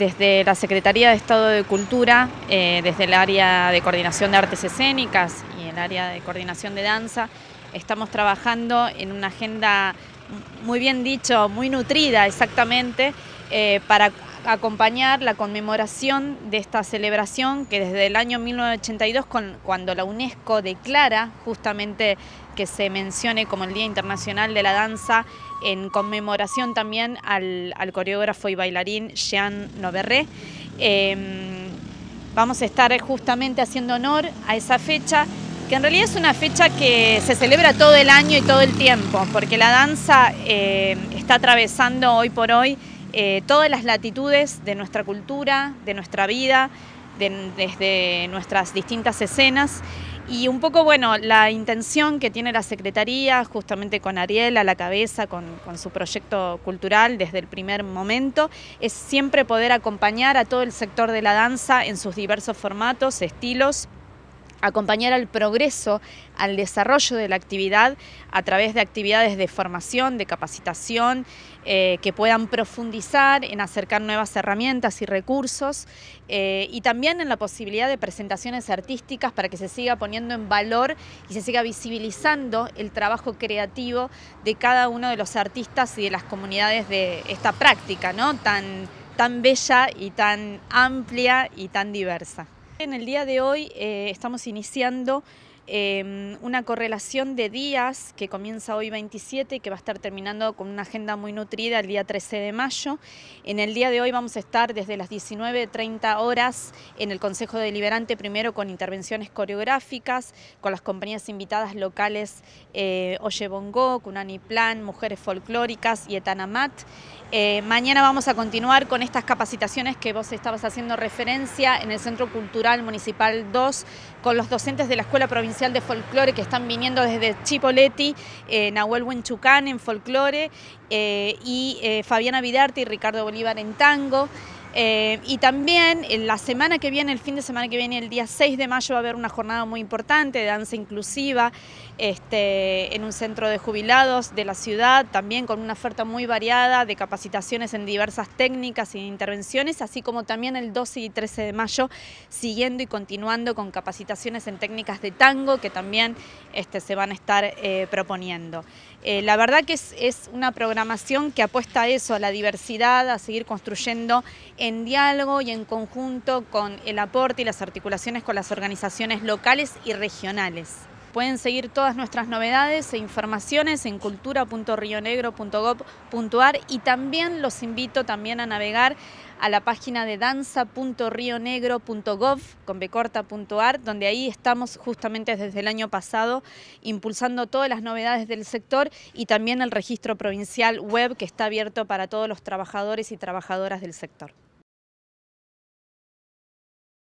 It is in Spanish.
Desde la Secretaría de Estado de Cultura, eh, desde el área de coordinación de artes escénicas y el área de coordinación de danza, estamos trabajando en una agenda muy bien dicho, muy nutrida exactamente, eh, para acompañar la conmemoración de esta celebración que desde el año 1982, cuando la UNESCO declara justamente que se mencione como el Día Internacional de la Danza, en conmemoración también al, coreógrafo y bailarín Jean Noverré. Em, vamos a estar justamente haciendo honor a esa fecha que en realidad es una fecha que se celebra todo el año y todo el tiempo, porque la danza eh, está atravesando hoy por hoy eh, todas las latitudes de nuestra cultura, de nuestra vida, desde nuestras distintas escenas. Y un poco, bueno, la intención que tiene la Secretaría, justamente con Ariel a la cabeza, con, con, su proyecto cultural desde el primer momento, es siempre poder acompañar a todo el sector de la danza en sus diversos formatos, estilos, acompañar al progreso, al desarrollo de la actividad a través de actividades de formación, de capacitación, eh, que puedan profundizar en acercar nuevas herramientas y recursos eh, y también en la posibilidad de presentaciones artísticas para que se siga poniendo en valor y se siga visibilizando el trabajo creativo de cada uno de los artistas y de las comunidades de esta práctica tan, tan bella y tan amplia y tan diversa. En el día de hoy eh, estamos iniciando Em, una correlación de días que comienza hoy 27 y que va a estar terminando con una agenda muy nutrida el día 13 de mayo. En el día de hoy vamos a estar desde las 19.30 horas en el Consejo Deliberante, primero con intervenciones coreográficas, con las compañías invitadas locales eh, Oye Bongo, Kunani Plan, Mujeres Folclóricas y Etanamat. Eh, mañana vamos a continuar con estas capacitaciones que vos estabas haciendo referencia en el Centro Cultural Municipal 2 con los docentes de la Escuela Provincial de Folclore que están viniendo desde Chipoleti, eh, Nahuel Huenchucán en Folclore eh, y eh, Fabiana Vidarte y Ricardo Bolívar en Tango. Eh, y también en la semana que viene, el fin de semana que viene, el día 6 de mayo, va a haber una jornada muy importante de danza inclusiva este, en un centro de jubilados de la ciudad, también con una oferta muy variada de capacitaciones en diversas técnicas e intervenciones, así como también el 12 y 13 de mayo, siguiendo y continuando con capacitaciones en técnicas de tango que también este, se van a estar eh, proponiendo. Eh, la verdad que es, es una programación que apuesta a eso, a la diversidad, a seguir construyendo en diálogo y en conjunto con el aporte y las articulaciones con las organizaciones locales y regionales. Pueden seguir todas nuestras novedades e informaciones en cultura.rionegro.gov.ar y también los invito también a navegar a la página de danza.rionegro.gov donde ahí estamos justamente desde el año pasado impulsando todas las novedades del sector y también el registro provincial web que está abierto para todos los trabajadores y trabajadoras del sector.